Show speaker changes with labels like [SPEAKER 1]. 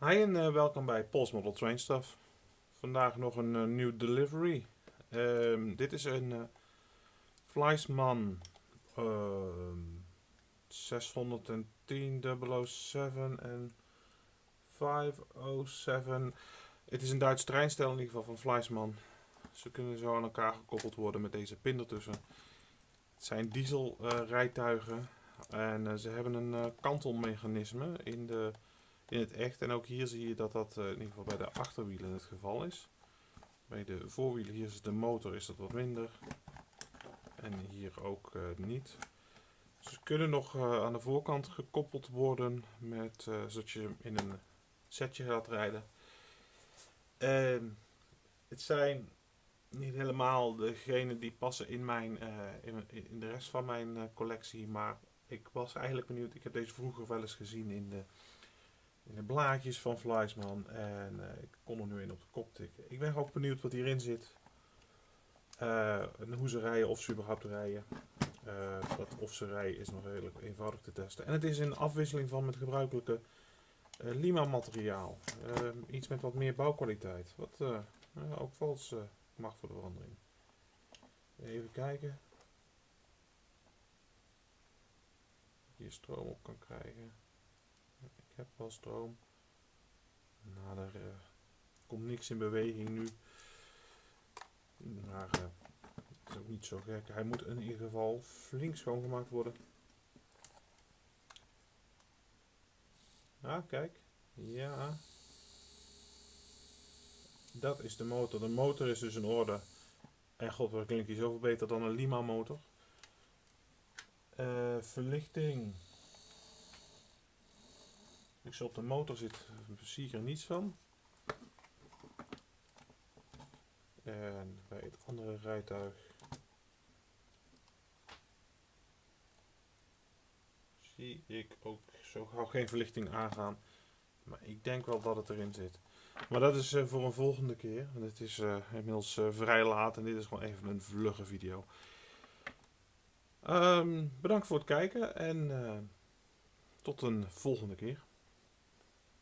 [SPEAKER 1] Hi en uh, welkom bij Pols Model Train Stuff. Vandaag nog een uh, nieuw delivery. Um, dit is een uh, Fleisman 610 007 en 507. Het is een Duits treinstel in ieder geval van Fleisman. Ze kunnen zo aan elkaar gekoppeld worden met deze pin ertussen. Het zijn diesel rijtuigen en ze hebben een kantelmechanisme in de in het echt. En ook hier zie je dat dat uh, in ieder geval bij de achterwielen het geval is. Bij de voorwielen, hier is de motor, is dat wat minder. En hier ook uh, niet. Ze kunnen nog uh, aan de voorkant gekoppeld worden, met, zodat je in een setje gaat rijden. En het zijn niet helemaal degene die passen in, mijn, in, in, de rest van mijn collectie, maar ik was eigenlijk benieuwd. Ik heb deze vroeger wel eens gezien in de in de blaadjes van Fleisman. En uh, ik kon er nu in op de kop tikken. Ik ben ook benieuwd wat hierin zit. Uh, hoe ze rijden, of ze überhaupt rijden. Uh, dat of ze rijden is nog redelijk eenvoudig te testen. En het is in afwisseling van het gebruikelijke Lima materiaal. iets met wat meer bouwkwaliteit. Wat ook vals mag voor de verandering. Even kijken. Hier stroom op kan krijgen heb wel stroom. Nou, er uh, komt niks in beweging nu. Maar uh, het is ook niet zo gek. Hij moet in ieder geval flink schoongemaakt worden. Ah, kijk. Ja. Dat is de motor. De motor is dus in orde. En god, wat klinkt hij zoveel beter dan een Lima motor. Uh, verlichting. Ik op de motor zit, zie er niets van. En bij het andere rijtuig zie ik ook zo gauw geen verlichting aangaan. Maar ik denk wel dat het erin zit. Maar dat is uh, voor een volgende keer. Want het is uh, inmiddels uh, vrij laat en dit is gewoon even een vlugge video. Um, bedankt voor het kijken en tot een volgende keer.